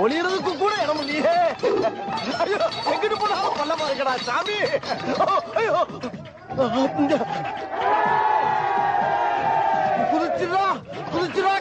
ஒளியறதுக்கு கூட இடம் இல்லையே. ஐயோ எங்கிட்டு போனாலும் பல்லமா இருக்கடா சாமி. ஐயோ. இங்க. குதிச்சிடா குதிச்சிடா